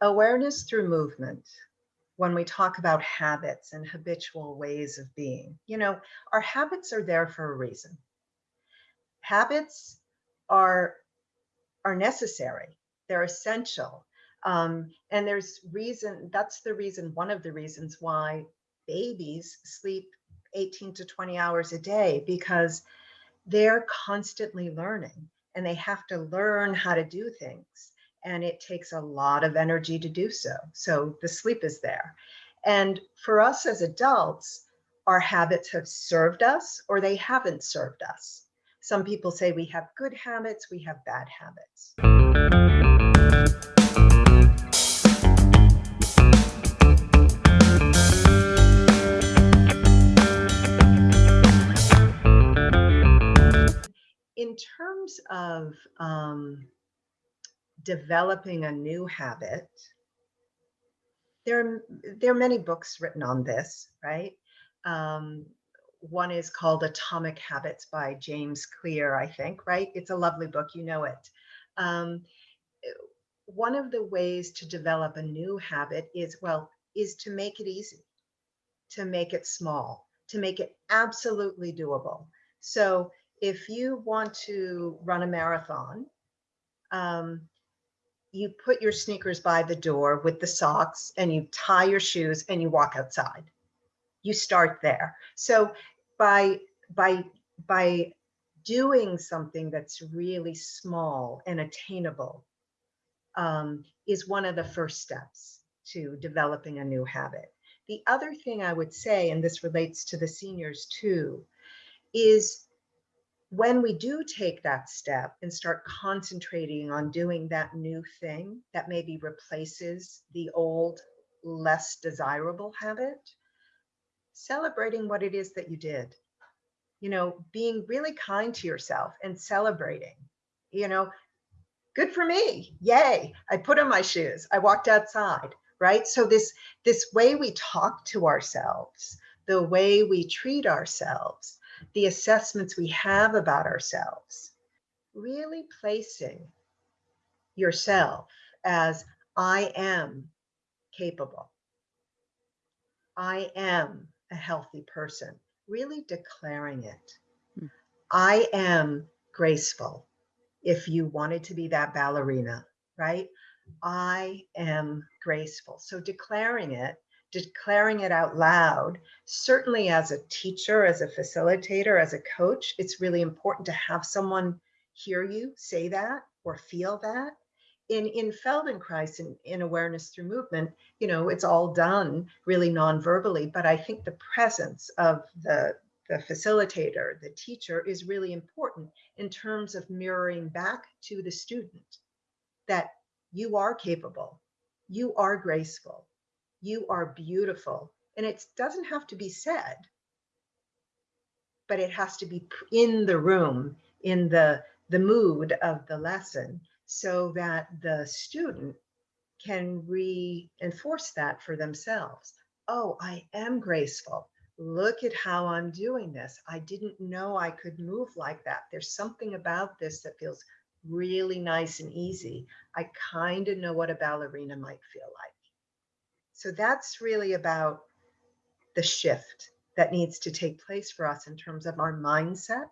awareness through movement when we talk about habits and habitual ways of being. You know our habits are there for a reason. Habits are are necessary. They're essential. Um, and there's reason that's the reason one of the reasons why babies sleep 18 to 20 hours a day because they're constantly learning and they have to learn how to do things and it takes a lot of energy to do so. So the sleep is there. And for us as adults, our habits have served us or they haven't served us. Some people say we have good habits, we have bad habits. In terms of um, developing a new habit, there are, there are many books written on this, right? Um, one is called Atomic Habits by James Clear, I think, right? It's a lovely book, you know it. Um, one of the ways to develop a new habit is, well, is to make it easy, to make it small, to make it absolutely doable. So if you want to run a marathon, um, you put your sneakers by the door with the socks and you tie your shoes and you walk outside. You start there. So by by by doing something that's really small and attainable um, is one of the first steps to developing a new habit. The other thing I would say, and this relates to the seniors too, is when we do take that step and start concentrating on doing that new thing that maybe replaces the old, less desirable habit, celebrating what it is that you did. You know, being really kind to yourself and celebrating, you know, good for me. Yay. I put on my shoes. I walked outside, right? So this this way we talk to ourselves, the way we treat ourselves the assessments we have about ourselves, really placing yourself as I am capable. I am a healthy person, really declaring it. Mm. I am graceful. If you wanted to be that ballerina, right? I am graceful. So declaring it declaring it out loud. Certainly as a teacher, as a facilitator, as a coach, it's really important to have someone hear you say that or feel that. In, in Feldenkrais, in, in awareness through movement, you know, it's all done really non-verbally, but I think the presence of the, the facilitator, the teacher is really important in terms of mirroring back to the student that you are capable, you are graceful, you are beautiful. And it doesn't have to be said, but it has to be in the room, in the, the mood of the lesson, so that the student can reinforce that for themselves. Oh, I am graceful. Look at how I'm doing this. I didn't know I could move like that. There's something about this that feels really nice and easy. I kind of know what a ballerina might feel like. So that's really about the shift that needs to take place for us in terms of our mindset.